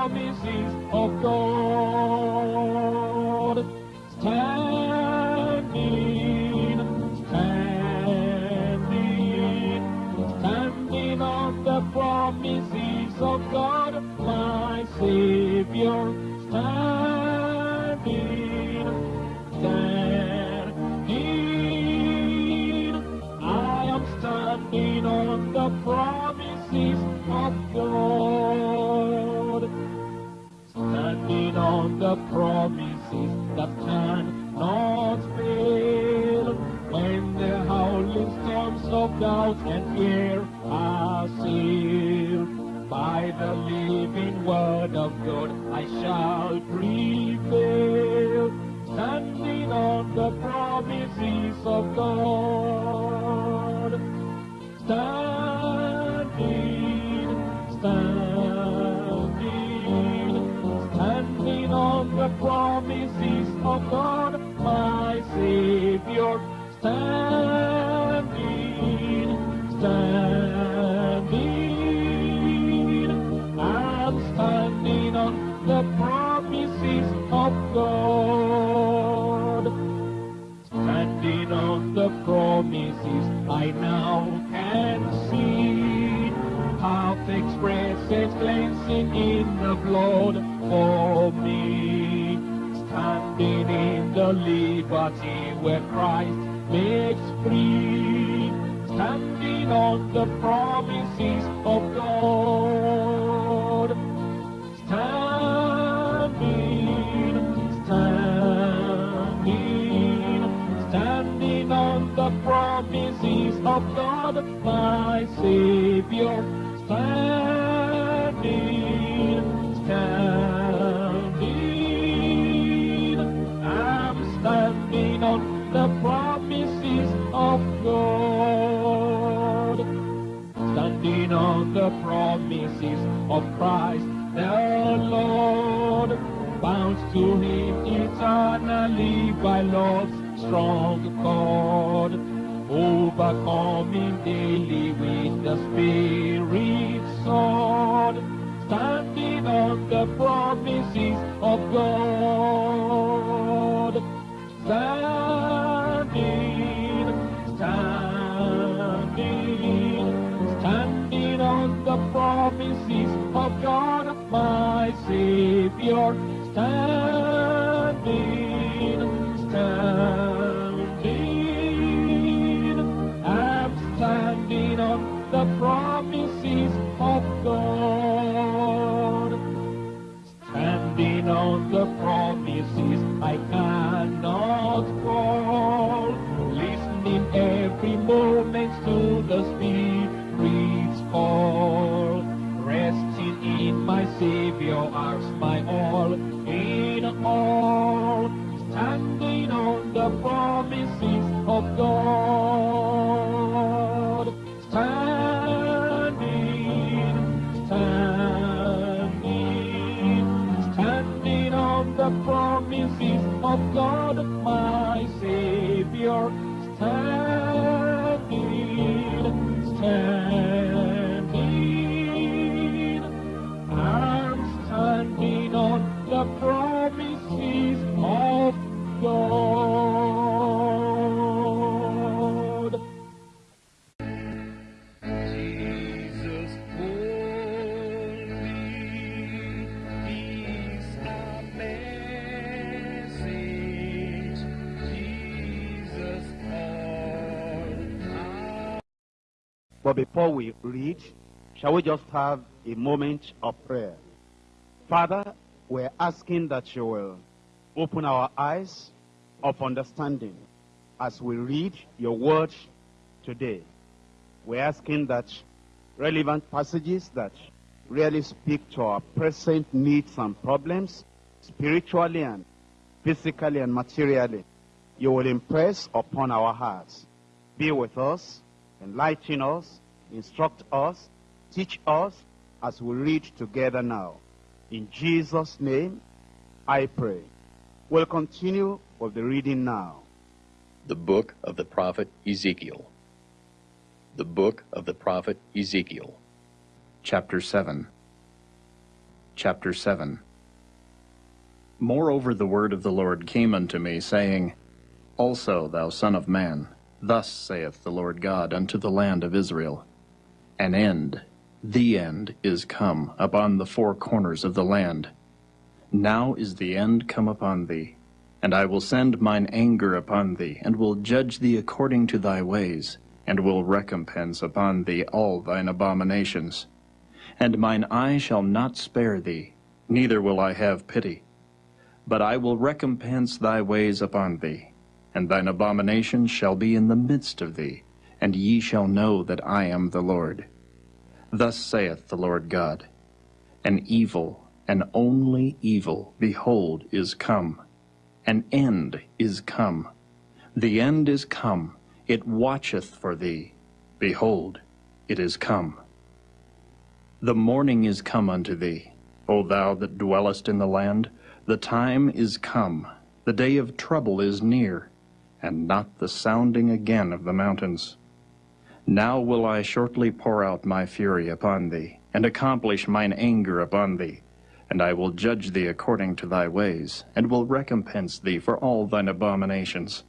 promises of God. Promises of God. Cleansing in the blood for me. Standing in the liberty where Christ makes free. Standing on the promises of God. Standing, standing, standing on the promises of God, my Savior. Standing, on the promises of Christ the Lord, bound to Him eternally by love's strong cord, overcoming daily with the Spirit's sword, standing on the promises of God. Standing, promises of God, my Savior. Standing, But before we read, shall we just have a moment of prayer? Father, we're asking that you will open our eyes of understanding as we read your word today. We're asking that relevant passages that really speak to our present needs and problems, spiritually and physically and materially, you will impress upon our hearts. Be with us, enlighten us, instruct us, teach us as we read together now. In Jesus' name, I pray. We'll continue with the reading now. The book of the prophet Ezekiel. The book of the prophet Ezekiel. Chapter 7 Chapter 7 Moreover the word of the Lord came unto me, saying, Also, thou son of man, thus saith the Lord God unto the land of Israel, An end, the end, is come upon the four corners of the land. Now is the end come upon thee, and I will send mine anger upon thee, and will judge thee according to thy ways, and will recompense upon thee all thine abominations. And mine eye shall not spare thee, neither will I have pity. But I will recompense thy ways upon thee, and thine abominations shall be in the midst of thee, and ye shall know that I am the Lord. Thus saith the Lord God, An evil, an only evil, behold, is come. An end is come. The end is come. It watcheth for thee. Behold, it is come. The morning is come unto thee, O thou that dwellest in the land. The time is come, the day of trouble is near, and not the sounding again of the mountains. Now will I shortly pour out my fury upon thee, and accomplish mine anger upon thee, and I will judge thee according to thy ways, and will recompense thee for all thine abominations.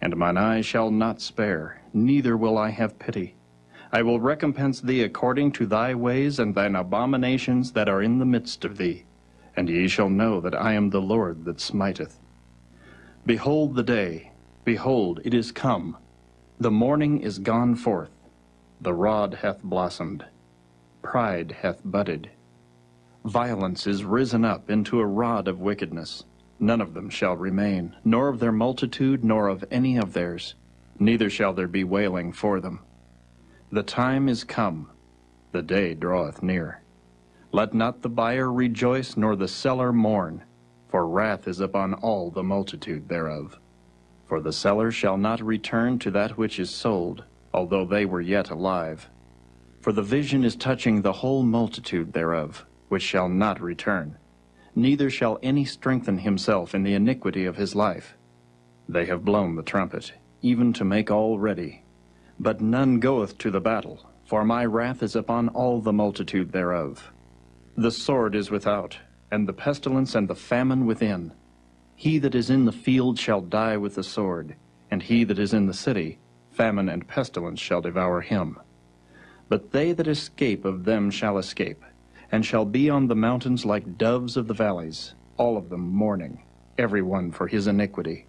And mine eye shall not spare, neither will I have pity. I will recompense thee according to thy ways and thine abominations that are in the midst of thee and ye shall know that I am the Lord that smiteth. Behold the day, behold, it is come. The morning is gone forth. The rod hath blossomed. Pride hath budded. Violence is risen up into a rod of wickedness. None of them shall remain, nor of their multitude, nor of any of theirs. Neither shall there be wailing for them. The time is come, the day draweth near. Let not the buyer rejoice, nor the seller mourn, for wrath is upon all the multitude thereof. For the seller shall not return to that which is sold, although they were yet alive. For the vision is touching the whole multitude thereof, which shall not return, neither shall any strengthen himself in the iniquity of his life. They have blown the trumpet, even to make all ready. But none goeth to the battle, for my wrath is upon all the multitude thereof. The sword is without, and the pestilence and the famine within. He that is in the field shall die with the sword, and he that is in the city, famine and pestilence shall devour him. But they that escape of them shall escape, and shall be on the mountains like doves of the valleys, all of them mourning, every one for his iniquity.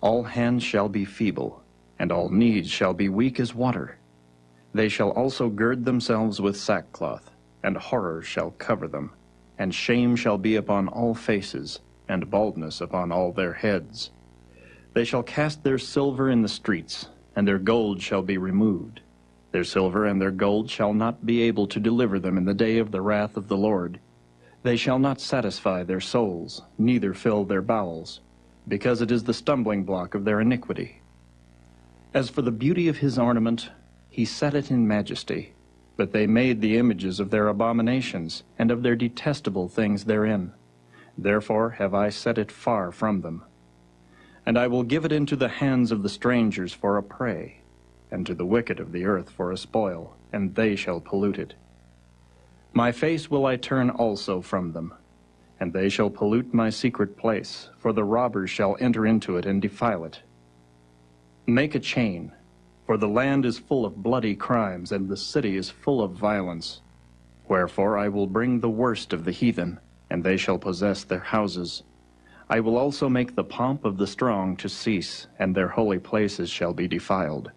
All hands shall be feeble, and all knees shall be weak as water. They shall also gird themselves with sackcloth, and horror shall cover them, and shame shall be upon all faces, and baldness upon all their heads. They shall cast their silver in the streets, and their gold shall be removed. Their silver and their gold shall not be able to deliver them in the day of the wrath of the Lord. They shall not satisfy their souls, neither fill their bowels, because it is the stumbling block of their iniquity. As for the beauty of his ornament, he set it in majesty. But they made the images of their abominations, and of their detestable things therein. Therefore have I set it far from them. And I will give it into the hands of the strangers for a prey, and to the wicked of the earth for a spoil, and they shall pollute it. My face will I turn also from them, and they shall pollute my secret place, for the robbers shall enter into it and defile it. Make a chain, for the land is full of bloody crimes, and the city is full of violence. Wherefore I will bring the worst of the heathen, and they shall possess their houses. I will also make the pomp of the strong to cease, and their holy places shall be defiled.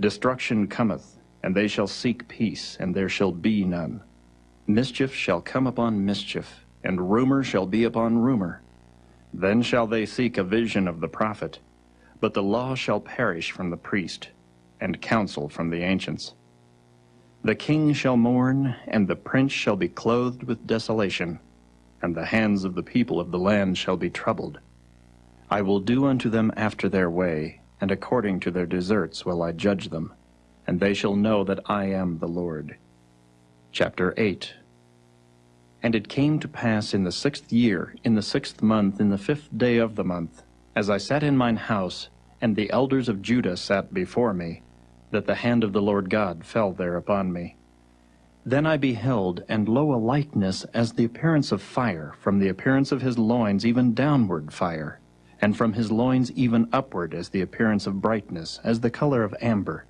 Destruction cometh, and they shall seek peace, and there shall be none. Mischief shall come upon mischief, and rumor shall be upon rumor. Then shall they seek a vision of the prophet, but the law shall perish from the priest and counsel from the ancients. The king shall mourn, and the prince shall be clothed with desolation, and the hands of the people of the land shall be troubled. I will do unto them after their way, and according to their deserts will I judge them, and they shall know that I am the Lord. Chapter 8 And it came to pass in the sixth year, in the sixth month, in the fifth day of the month, as I sat in mine house, and the elders of Judah sat before me, that the hand of the Lord God fell there upon me. Then I beheld, and lo, a likeness as the appearance of fire, from the appearance of his loins even downward fire, and from his loins even upward as the appearance of brightness, as the color of amber.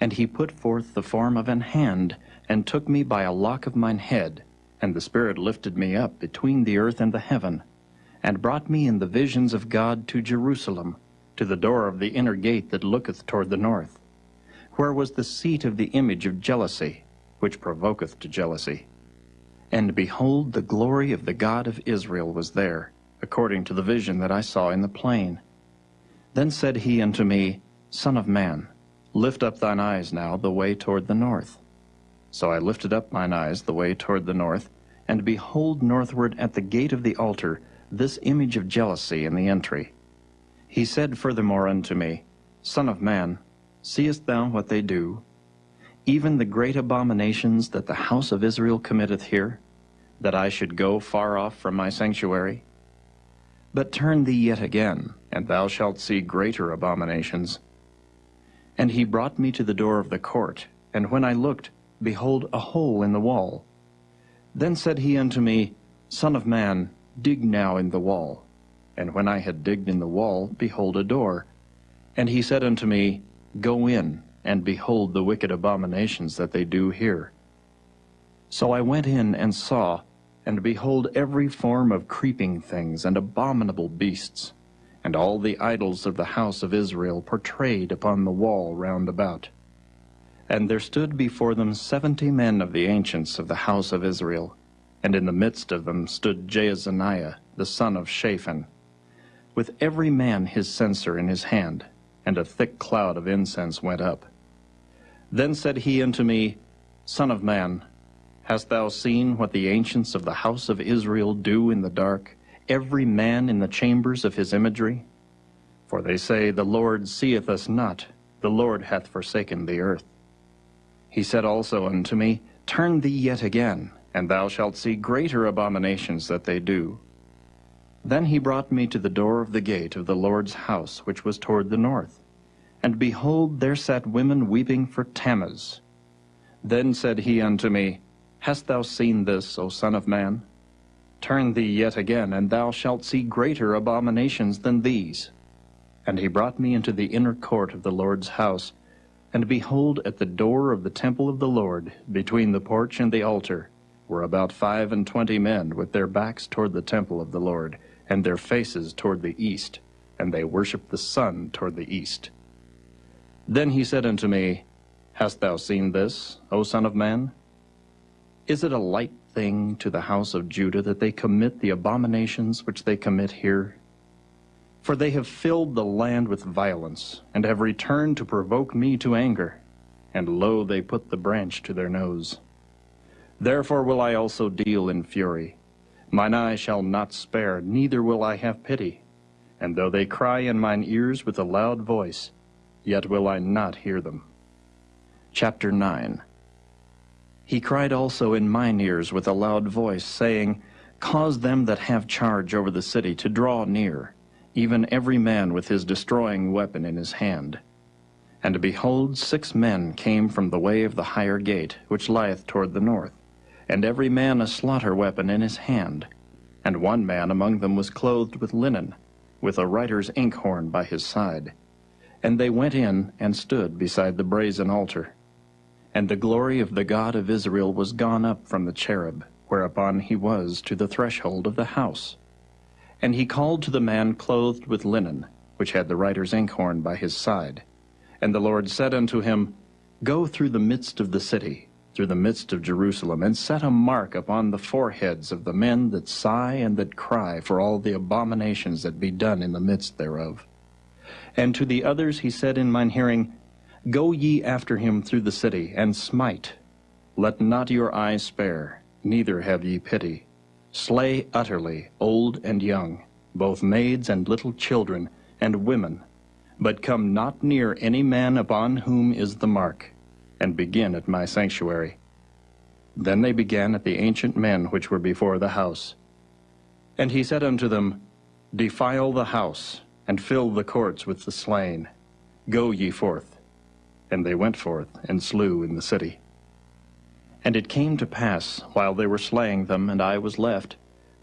And he put forth the form of an hand, and took me by a lock of mine head, and the Spirit lifted me up between the earth and the heaven, and brought me in the visions of God to Jerusalem, to the door of the inner gate that looketh toward the north, where was the seat of the image of jealousy, which provoketh to jealousy. And behold, the glory of the God of Israel was there, according to the vision that I saw in the plain. Then said he unto me, Son of man, lift up thine eyes now the way toward the north. So I lifted up mine eyes the way toward the north, and behold northward at the gate of the altar this image of jealousy in the entry. He said furthermore unto me, Son of man, seest thou what they do? Even the great abominations that the house of Israel committeth here, that I should go far off from my sanctuary? But turn thee yet again, and thou shalt see greater abominations. And he brought me to the door of the court, and when I looked, behold, a hole in the wall. Then said he unto me, Son of man, dig now in the wall. And when I had digged in the wall, behold a door. And he said unto me, Go in, and behold the wicked abominations that they do here. So I went in and saw, and behold every form of creeping things and abominable beasts, and all the idols of the house of Israel portrayed upon the wall round about. And there stood before them seventy men of the ancients of the house of Israel, and in the midst of them stood Jaazaniah, the son of Shaphan, with every man his censer in his hand, and a thick cloud of incense went up. Then said he unto me, Son of man, hast thou seen what the ancients of the house of Israel do in the dark, every man in the chambers of his imagery? For they say, The Lord seeth us not, the Lord hath forsaken the earth. He said also unto me, Turn thee yet again, and thou shalt see greater abominations that they do. Then he brought me to the door of the gate of the Lord's house, which was toward the north. And behold, there sat women weeping for Tammuz. Then said he unto me, Hast thou seen this, O Son of man? Turn thee yet again, and thou shalt see greater abominations than these. And he brought me into the inner court of the Lord's house, and behold, at the door of the temple of the Lord, between the porch and the altar, were about five and twenty men with their backs toward the temple of the Lord, and their faces toward the east, and they worshipped the sun toward the east. Then he said unto me, Hast thou seen this, O Son of Man? Is it a light thing to the house of Judah that they commit the abominations which they commit here? For they have filled the land with violence, and have returned to provoke me to anger. And lo, they put the branch to their nose. Therefore will I also deal in fury. Mine eye shall not spare, neither will I have pity. And though they cry in mine ears with a loud voice, yet will I not hear them. Chapter 9 He cried also in mine ears with a loud voice, saying, Cause them that have charge over the city to draw near, even every man with his destroying weapon in his hand. And behold, six men came from the way of the higher gate, which lieth toward the north and every man a slaughter weapon in his hand. And one man among them was clothed with linen, with a writer's inkhorn by his side. And they went in and stood beside the brazen altar. And the glory of the God of Israel was gone up from the cherub, whereupon he was to the threshold of the house. And he called to the man clothed with linen, which had the writer's inkhorn by his side. And the Lord said unto him, Go through the midst of the city, through the midst of Jerusalem, and set a mark upon the foreheads of the men that sigh and that cry for all the abominations that be done in the midst thereof. And to the others he said in mine hearing, Go ye after him through the city, and smite. Let not your eye spare, neither have ye pity. Slay utterly old and young, both maids and little children, and women, but come not near any man upon whom is the mark and begin at my sanctuary. Then they began at the ancient men which were before the house. And he said unto them, Defile the house, and fill the courts with the slain. Go ye forth. And they went forth, and slew in the city. And it came to pass, while they were slaying them, and I was left,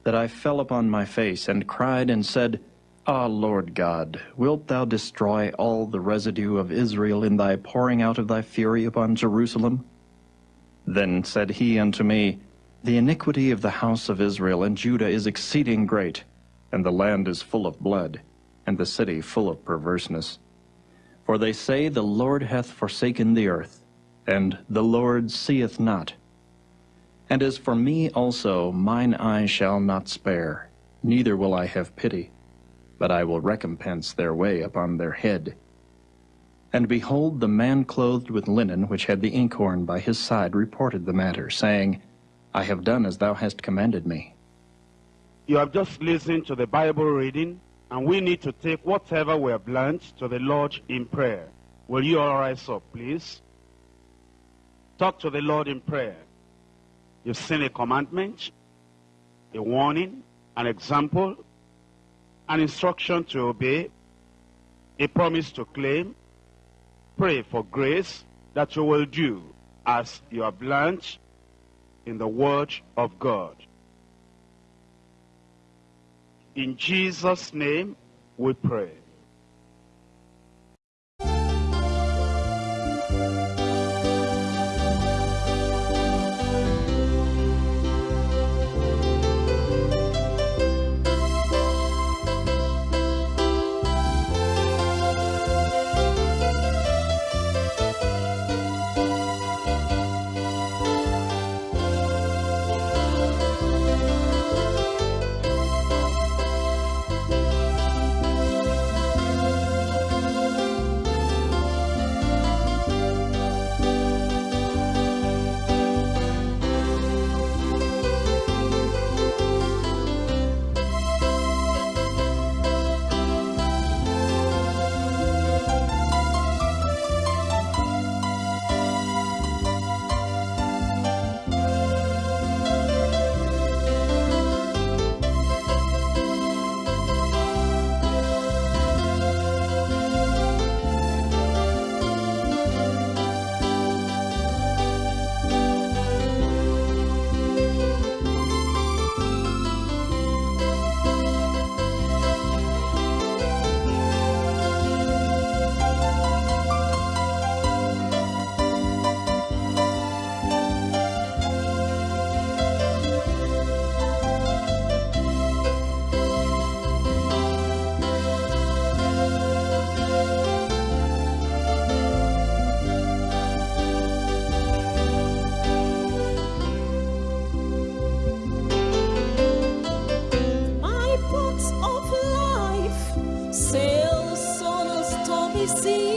that I fell upon my face, and cried, and said, Ah, Lord God, wilt thou destroy all the residue of Israel in thy pouring out of thy fury upon Jerusalem? Then said he unto me, The iniquity of the house of Israel and Judah is exceeding great, and the land is full of blood, and the city full of perverseness. For they say, The Lord hath forsaken the earth, and the Lord seeth not. And as for me also, mine eye shall not spare, neither will I have pity, but I will recompense their way upon their head. And behold, the man clothed with linen, which had the inkhorn by his side, reported the matter, saying, I have done as thou hast commanded me. You have just listened to the Bible reading, and we need to take whatever we have learned to the Lord in prayer. Will you all rise up, please? Talk to the Lord in prayer. You've seen a commandment, a warning, an example, an instruction to obey, a promise to claim. Pray for grace that you will do as you have learned in the Word of God. In Jesus' name we pray. Stormy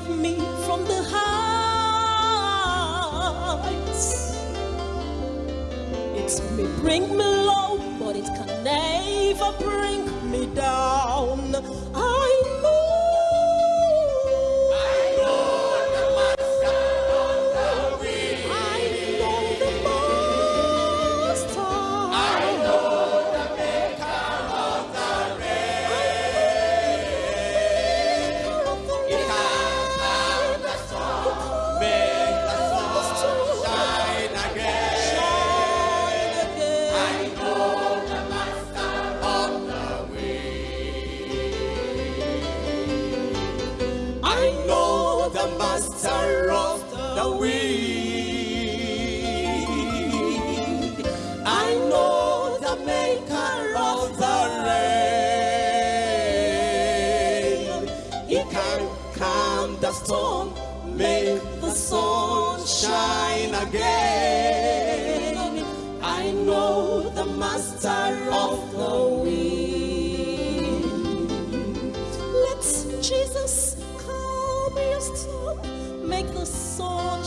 drive me from the heights. It may bring me low, but it can never bring me down. He can calm the storm, make the sun shine again. I know the master of the wind. Let Jesus calm your storm, make the sun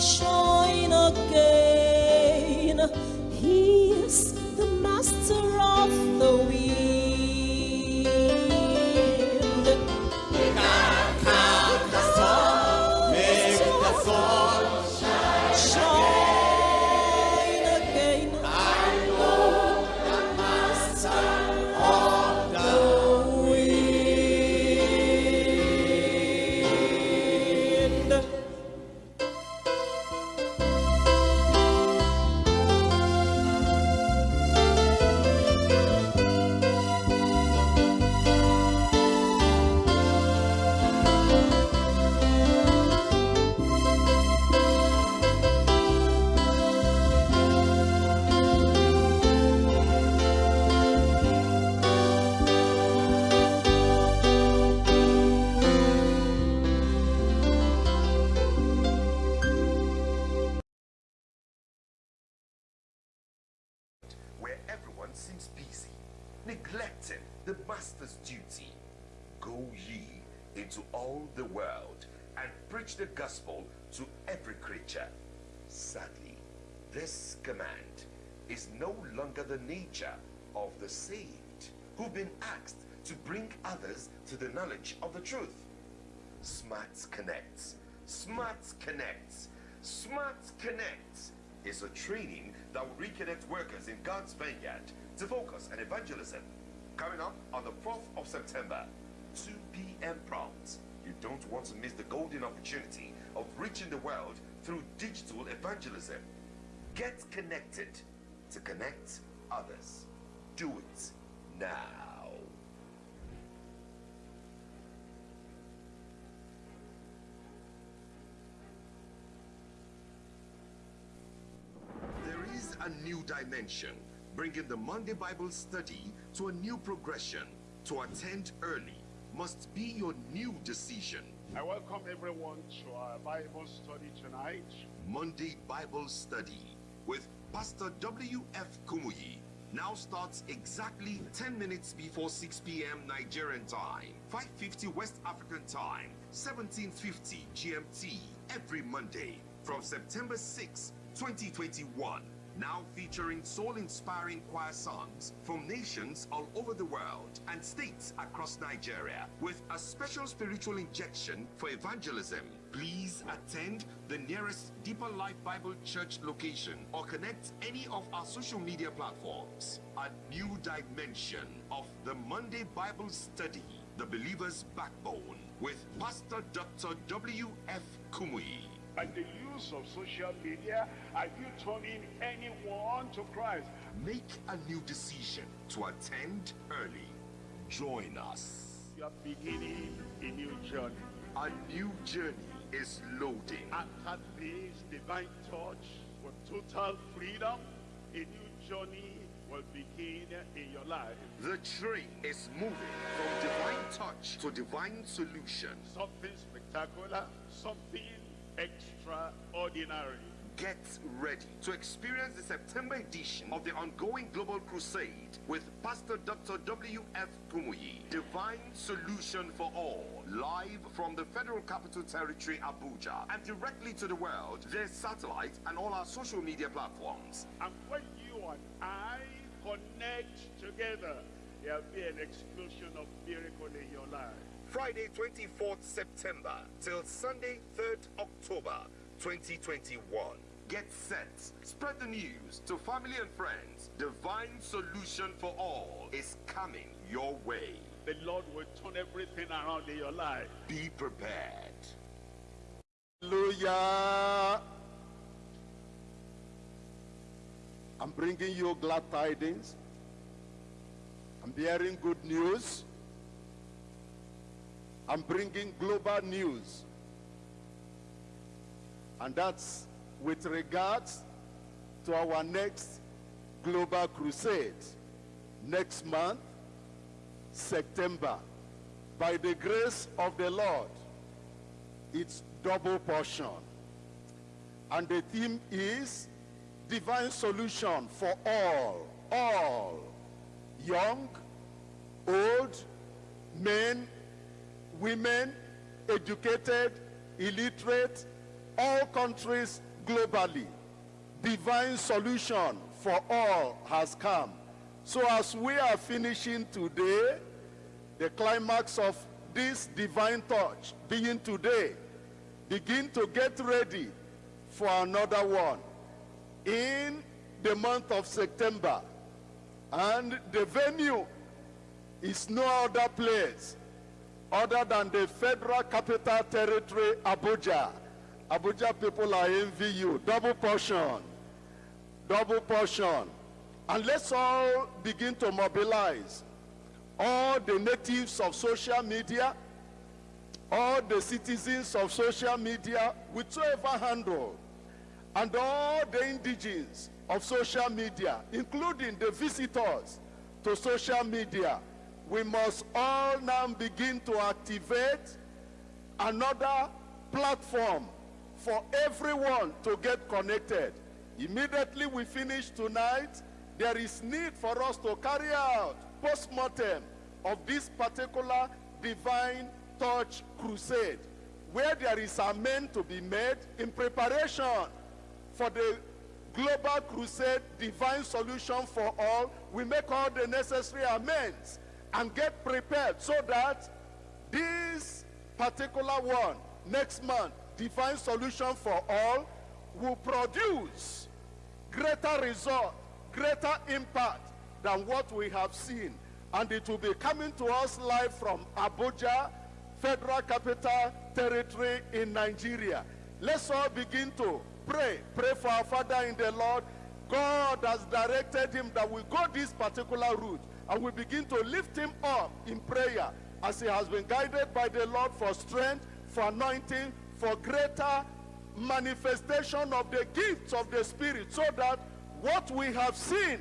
Sadly, this command is no longer the nature of the saved who've been asked to bring others to the knowledge of the truth. Smart Connects, Smart Connects, Smart Connects is a training that will reconnect workers in God's vineyard to focus on evangelism. Coming up on the 4th of September, 2 p.m. prompt. Don't want to miss the golden opportunity of reaching the world through digital evangelism. Get connected to connect others. Do it now. There is a new dimension, bringing the Monday Bible study to a new progression. To attend early must be your new decision. I welcome everyone to our Bible study tonight. Monday Bible study with Pastor W.F. Kumuyi now starts exactly 10 minutes before 6 p.m. Nigerian time, 5:50 West African time, 17:50 GMT every Monday from September 6, 2021. Now featuring soul-inspiring choir songs from nations all over the world and states across Nigeria with a special spiritual injection for evangelism. Please attend the nearest Deeper Life Bible Church location or connect any of our social media platforms. A new dimension of the Monday Bible study, the believer's backbone, with Pastor Dr. W.F. Kumuyi. Use of social media, are you turning anyone to Christ? Make a new decision to attend early. Join us. You are beginning a new journey. A new journey is loading. After this divine touch with total freedom, a new journey will begin in your life. The train is moving from divine touch to divine solution. Something spectacular, something extraordinary. Get ready to experience the September edition of the ongoing Global Crusade with Pastor Dr. W.F. Kumuyi, Divine Solution for All, live from the Federal Capital Territory, Abuja, and directly to the world, their satellite and all our social media platforms. And when you and I connect together, there'll be an explosion of miracle in your life. Friday, 24th September till Sunday, 3rd October 2021. Get set. Spread the news to family and friends. Divine solution for all is coming your way. The Lord will turn everything around in your life. Be prepared. Hallelujah. I'm bringing you glad tidings. I'm bearing good news. I'm bringing global news. And that's with regards to our next global crusade next month, September. By the grace of the Lord, it's double portion. And the theme is divine solution for all, all, young, old, men, women, educated, illiterate, all countries globally. Divine solution for all has come. So as we are finishing today, the climax of this divine touch being today, begin to get ready for another one in the month of September. And the venue is no other place other than the Federal Capital Territory, Abuja. Abuja people are envy you. Double portion. Double portion. And let's all begin to mobilize all the natives of social media, all the citizens of social media, whichever handle, and all the indigenes of social media, including the visitors to social media, we must all now begin to activate another platform for everyone to get connected. Immediately we finish tonight, there is need for us to carry out post-mortem of this particular divine touch crusade where there is amen to be made in preparation for the global crusade divine solution for all we make all the necessary amends and get prepared so that this particular one next month divine solution for all will produce greater result greater impact than what we have seen. And it will be coming to us live from abuja federal capital territory in nigeria. Let's all begin to pray. Pray for our father in the lord. God has directed him that we go this particular route and we begin to lift him up in prayer as he has been guided by the lord for strength for anointing for greater manifestation of the gifts of the spirit so that what we have seen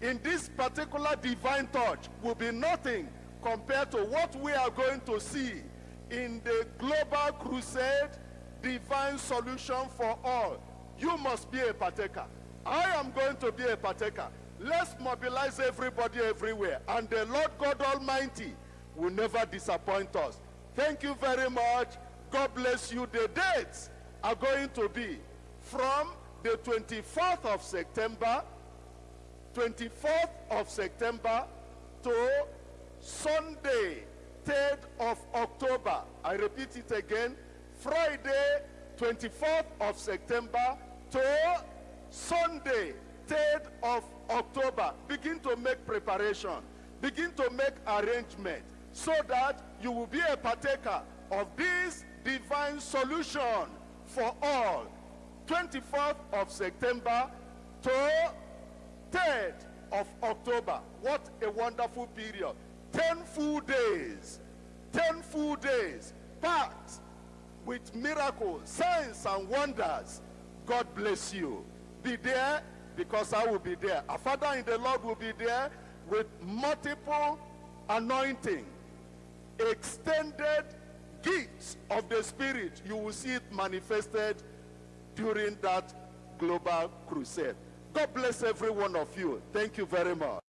in this particular divine touch will be nothing compared to what we are going to see in the global crusade divine solution for all. You must be a partaker. I am going to be a partaker let's mobilize everybody everywhere and the lord god almighty will never disappoint us thank you very much god bless you the dates are going to be from the 24th of september 24th of September to Sunday, 3rd of October. I repeat it again. Friday, 24th of September to Sunday, 3rd of October. Begin to make preparation. Begin to make arrangement so that you will be a partaker of this divine solution for all. 24th of September to 3rd of October. What a wonderful period. 10 full days. 10 full days packed with miracles, signs, and wonders. God bless you. Be there because I will be there. Our Father in the Lord will be there with multiple anointing, extended gifts of the Spirit. You will see it manifested during that global crusade. God bless every one of you. Thank you very much.